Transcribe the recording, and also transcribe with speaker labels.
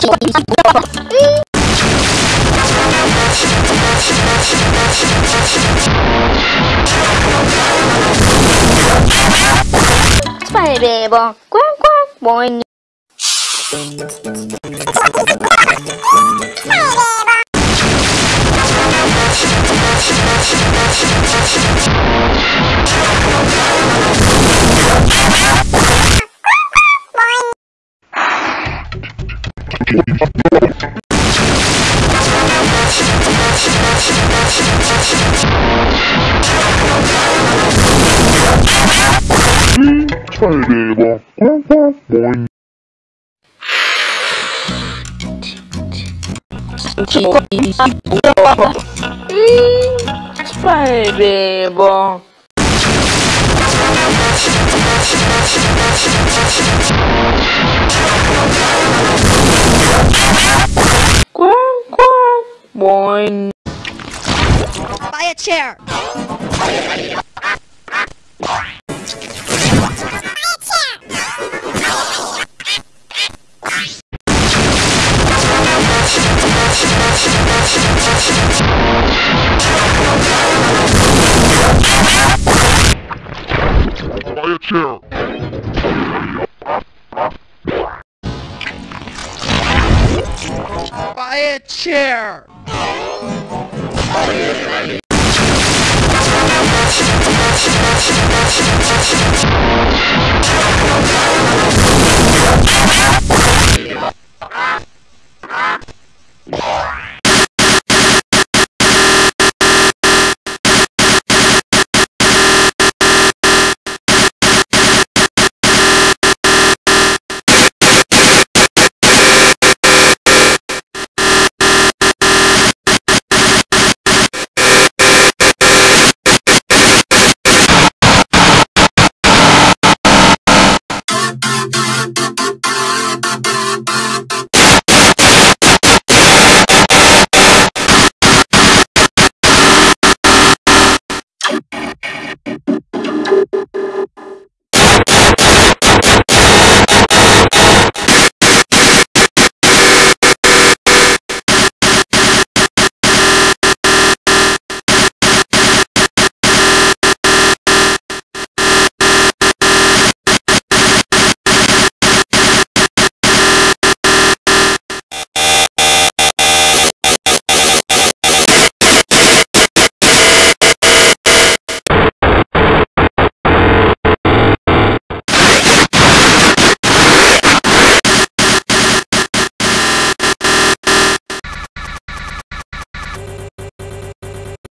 Speaker 1: Spy Bebo, qua qua, buoni.
Speaker 2: 찰대박 꽝꽝 모잉
Speaker 1: 기껏 인사 뭐야 800원 quack, boing.
Speaker 3: Buy a chair. Buy a chair. Buy a chair.